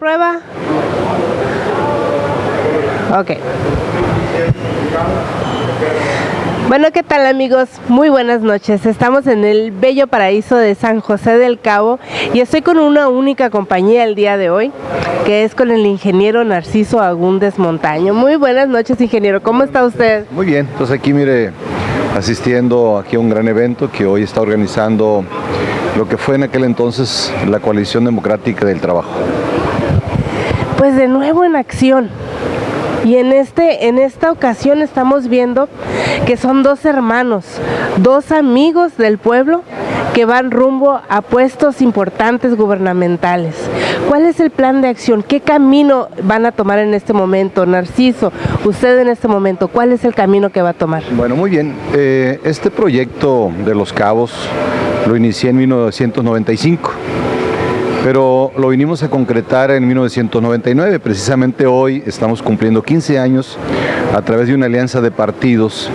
Prueba. Ok. Bueno, ¿qué tal amigos? Muy buenas noches. Estamos en el bello paraíso de San José del Cabo y estoy con una única compañía el día de hoy, que es con el ingeniero Narciso Agúndez Montaño. Muy buenas noches, ingeniero. ¿Cómo está usted? Muy bien, pues aquí mire, asistiendo aquí a un gran evento que hoy está organizando lo que fue en aquel entonces la Coalición Democrática del Trabajo pues de nuevo en acción. Y en, este, en esta ocasión estamos viendo que son dos hermanos, dos amigos del pueblo que van rumbo a puestos importantes gubernamentales. ¿Cuál es el plan de acción? ¿Qué camino van a tomar en este momento? Narciso, usted en este momento, ¿cuál es el camino que va a tomar? Bueno, muy bien. Eh, este proyecto de Los Cabos lo inicié en 1995 pero lo vinimos a concretar en 1999. Precisamente hoy estamos cumpliendo 15 años a través de una alianza de partidos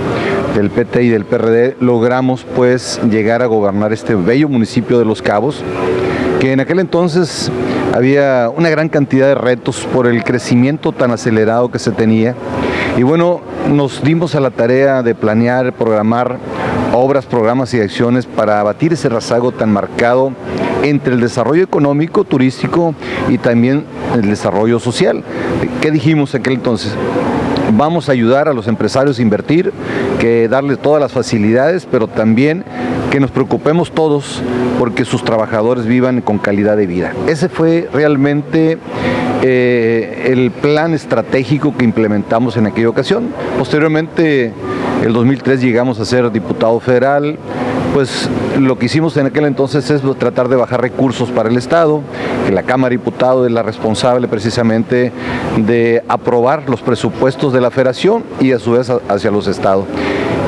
del PT y del PRD logramos pues llegar a gobernar este bello municipio de Los Cabos que en aquel entonces había una gran cantidad de retos por el crecimiento tan acelerado que se tenía y bueno, nos dimos a la tarea de planear, programar obras, programas y acciones para abatir ese rezago tan marcado entre el desarrollo económico, turístico y también el desarrollo social. ¿Qué dijimos en aquel entonces? Vamos a ayudar a los empresarios a invertir, que darles todas las facilidades, pero también que nos preocupemos todos porque sus trabajadores vivan con calidad de vida. Ese fue realmente eh, el plan estratégico que implementamos en aquella ocasión. Posteriormente, el 2003 llegamos a ser diputado federal, pues lo que hicimos en aquel entonces es tratar de bajar recursos para el Estado, que la Cámara de Diputados es la responsable precisamente de aprobar los presupuestos de la federación y a su vez hacia los estados.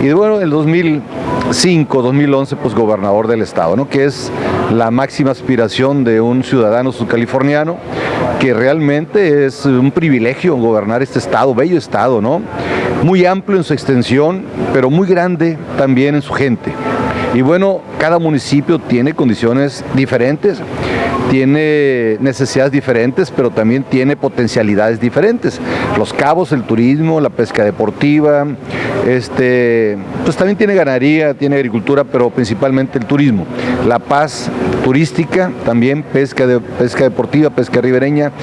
Y bueno, el 2005, 2011, pues gobernador del estado, ¿no? que es la máxima aspiración de un ciudadano subcaliforniano, que realmente es un privilegio gobernar este estado, bello estado, ¿no? Muy amplio en su extensión, pero muy grande también en su gente. Y bueno, cada municipio tiene condiciones diferentes, tiene necesidades diferentes, pero también tiene potencialidades diferentes. Los cabos, el turismo, la pesca deportiva, este, pues también tiene ganadería, tiene agricultura, pero principalmente el turismo. La paz turística, también pesca, de, pesca deportiva, pesca ribereña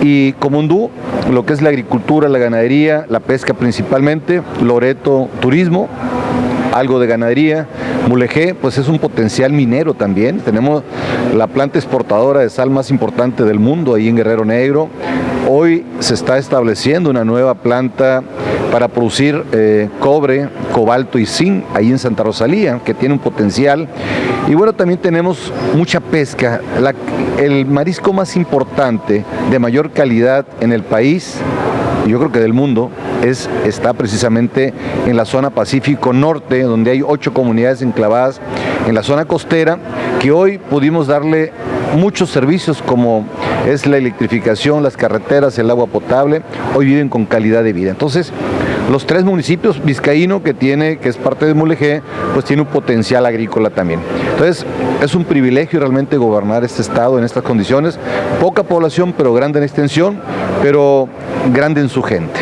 y Comundú, lo que es la agricultura, la ganadería, la pesca principalmente, Loreto, turismo, algo de ganadería. Mulegé, pues es un potencial minero también. Tenemos la planta exportadora de sal más importante del mundo ahí en Guerrero Negro. Hoy se está estableciendo una nueva planta para producir eh, cobre, cobalto y zinc ahí en Santa Rosalía, que tiene un potencial. Y bueno, también tenemos mucha pesca. el marisco más importante, de mayor calidad en el país, yo creo que del mundo, es, está precisamente en la zona Pacífico Norte, donde hay ocho comunidades enclavadas en la zona costera, que hoy pudimos darle muchos servicios como es la electrificación, las carreteras, el agua potable, hoy viven con calidad de vida. Entonces, los tres municipios, Vizcaíno, que tiene, que es parte de Mulegé, pues tiene un potencial agrícola también. Entonces, es un privilegio realmente gobernar este estado en estas condiciones. Poca población, pero grande en extensión, pero grande en su gente.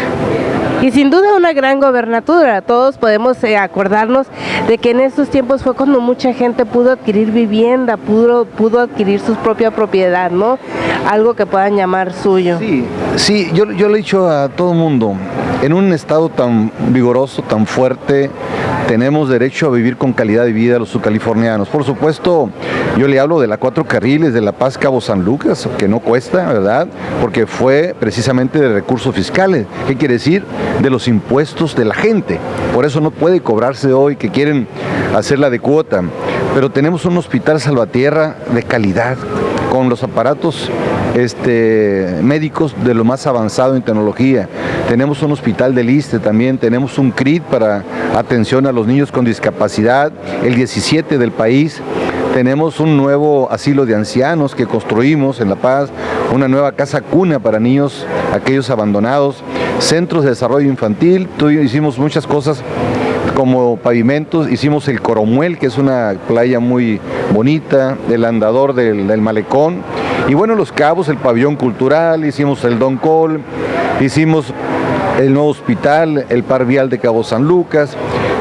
Y sin duda una gran gobernatura, todos podemos eh, acordarnos de que en estos tiempos fue cuando mucha gente pudo adquirir vivienda, pudo, pudo adquirir su propia propiedad, ¿no? Algo que puedan llamar suyo. Sí, sí, yo, yo le he dicho a todo el mundo, en un estado tan vigoroso, tan fuerte, tenemos derecho a vivir con calidad de vida los subcalifornianos. Por supuesto, yo le hablo de la cuatro carriles de La Paz Cabo San Lucas, que no cuesta, ¿verdad? Porque fue precisamente de recursos fiscales. ¿Qué quiere decir? De los impuestos de la gente. Por eso no puede cobrarse hoy que quieren hacerla de cuota. Pero tenemos un hospital Salvatierra de calidad, con los aparatos este, médicos de lo más avanzado en tecnología. Tenemos un hospital de liste también, tenemos un CRIT para atención a los niños con discapacidad, el 17 del país. Tenemos un nuevo asilo de ancianos que construimos en La Paz, una nueva casa cuna para niños, aquellos abandonados, centros de desarrollo infantil, hicimos muchas cosas como pavimentos, hicimos el Coromuel, que es una playa muy bonita, el andador del, malecón, Y bueno, Los Cabos, el pabellón cultural, hicimos el Don Col, hicimos el nuevo hospital, el par vial de Cabo San Lucas,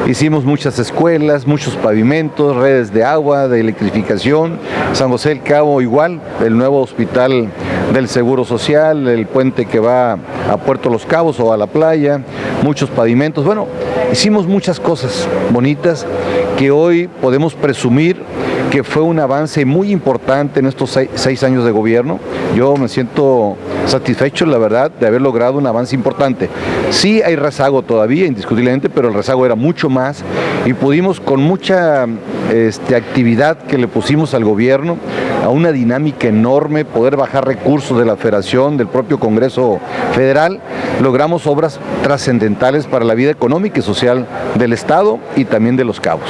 hicimos muchas escuelas, muchos pavimentos, redes de agua, de electrificación, San José del Cabo igual, el nuevo hospital del Seguro Social, el puente que va a Puerto Los Cabos o a la playa, muchos pavimentos, bueno, hicimos muchas cosas bonitas que hoy podemos presumir que fue un avance muy importante en estos seis, años de gobierno. Yo me siento satisfecho, la verdad, de haber logrado un avance importante. Sí hay rezago todavía, indiscutiblemente, pero el rezago era mucho más y pudimos con mucha este, actividad que le pusimos al gobierno, a una dinámica enorme, poder bajar recursos de la federación, del propio Congreso Federal, logramos obras trascendentales para la vida económica y social del Estado y también de los cabos.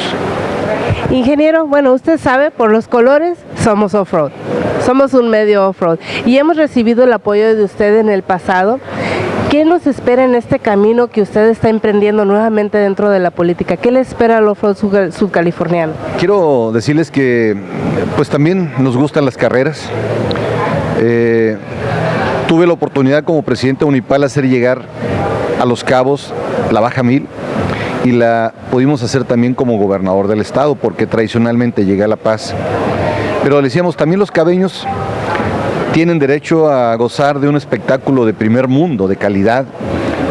Ingeniero, bueno, usted sabe, por los colores somos off-road, somos un medio off-road y hemos recibido el apoyo de usted en el pasado. ¿Qué nos espera en este camino que usted está emprendiendo nuevamente dentro de la política? ¿Qué le espera al off-road? Quiero decirles que pues también nos gustan las carreras. Eh, tuve la oportunidad como presidente Unipal hacer llegar a Los Cabos la Baja Mil y la pudimos hacer también como gobernador del estado porque tradicionalmente llega a La Paz. Pero le decíamos, también los cabeños tienen derecho a gozar de un espectáculo de primer mundo, de calidad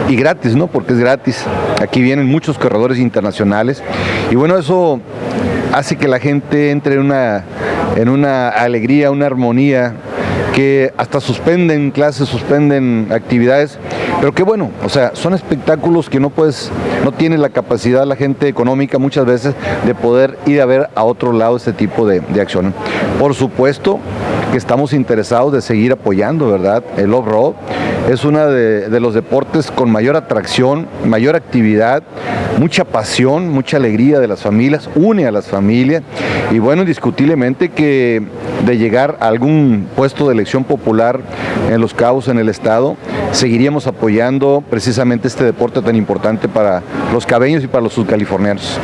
y gratis, ¿no? Porque es gratis. Aquí vienen muchos corredores internacionales y bueno, eso hace que la gente entre en una, en una alegría, una armonía que hasta suspenden clases, suspenden actividades, pero qué bueno, o sea, son espectáculos que no puedes, no tiene la capacidad la gente económica muchas veces de poder ir a ver a otro lado este tipo de, de acciones. Por supuesto que estamos interesados de seguir apoyando, ¿verdad? El off-road es uno de, los deportes con mayor atracción, mayor actividad, mucha pasión, mucha alegría de las familias, une a las familias y bueno, indiscutiblemente que de llegar a algún puesto de elección popular en Los Cabos, en el Estado, seguiríamos apoyando precisamente este deporte tan importante para los cabeños y para los subcalifornianos.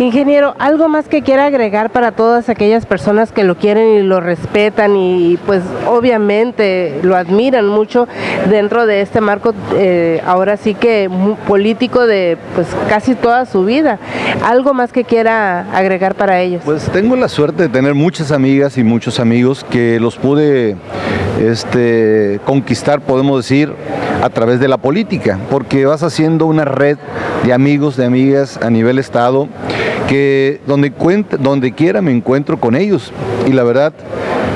Ingeniero, ¿algo más que quiera agregar para todas aquellas personas que lo quieren y lo respetan y pues obviamente lo admiran mucho dentro de este marco, eh, ahora sí que político de pues casi toda su vida? ¿Algo más que quiera agregar para ellos? Pues tengo la suerte de tener muchas amigas y muchos amigos que los pude este, conquistar, podemos decir, a través de la política, porque vas haciendo una red de amigos, de amigas a nivel estado que donde, donde quiera me encuentro con ellos y la verdad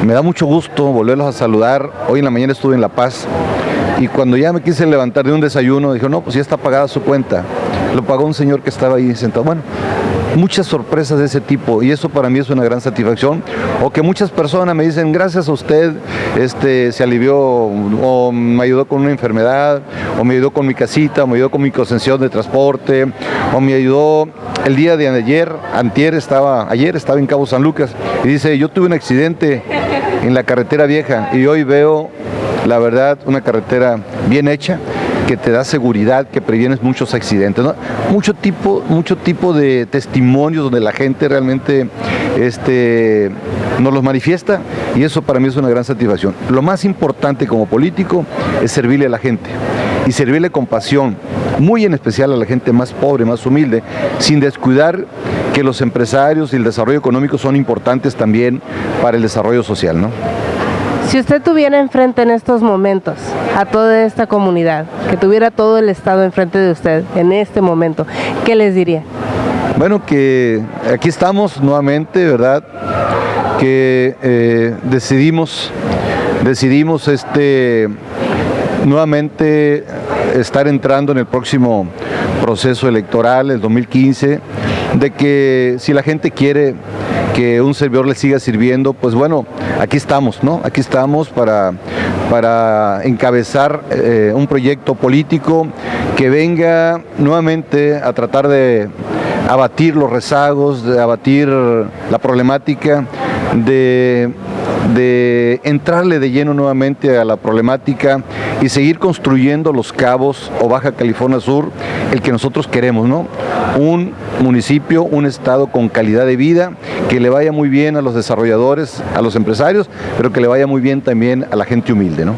me da mucho gusto volverlos a saludar. Hoy en la mañana estuve en La Paz y cuando ya me quise levantar de un desayuno, dijo, no, pues ya está pagada su cuenta. Lo pagó un señor que estaba ahí sentado. Bueno, muchas sorpresas de ese tipo y eso para mí es una gran satisfacción. O que muchas personas me dicen, gracias a usted este, se alivió o me ayudó con una enfermedad, o me ayudó con mi casita, o me ayudó con mi concesión de transporte, o me ayudó el día de ayer, antier estaba, ayer estaba en Cabo San Lucas y dice, yo tuve un accidente en la carretera vieja y hoy veo, la verdad, una carretera bien hecha, que te da seguridad, que previenes muchos accidentes. Mucho, tipo, mucho tipo de testimonios donde la gente realmente este, nos los manifiesta y eso para mí es una gran satisfacción. Lo más importante como político es servirle a la gente y servirle con pasión, muy en especial a la gente más pobre, más humilde, sin descuidar que los empresarios y el desarrollo económico son importantes también para el desarrollo social. ¿no? Si usted tuviera enfrente en estos momentos a toda esta comunidad, que tuviera todo el Estado enfrente de usted en este momento, ¿qué les diría? Bueno, que aquí estamos nuevamente, ¿verdad? Que eh, decidimos, decidimos este, nuevamente estar entrando en el próximo proceso electoral, el 2015, de que si la gente quiere que un servidor le siga sirviendo, pues bueno, aquí estamos, ¿no? Aquí estamos para, para encabezar eh, un proyecto político que venga nuevamente a tratar de abatir los rezagos, de abatir la problemática, de de entrarle de lleno nuevamente a la problemática y seguir construyendo los cabos o Baja California Sur, el que nosotros queremos, ¿no? Un municipio, un estado con calidad de vida, que le vaya muy bien a los desarrolladores, a los empresarios, pero que le vaya muy bien también a la gente humilde, ¿no?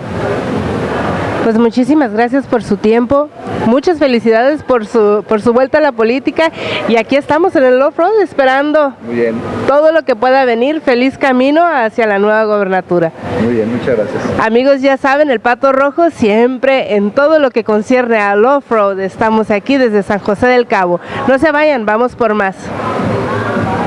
Pues muchísimas gracias por su tiempo, muchas felicidades por su, por su vuelta a la política y aquí estamos en el off-road esperando todo lo que pueda venir. Feliz camino hacia la nueva gobernatura. Muy bien, muchas gracias. Amigos, ya saben, el Pato Rojo siempre en todo lo que concierne al off-road. Estamos aquí desde San José del Cabo. No se vayan, vamos por más.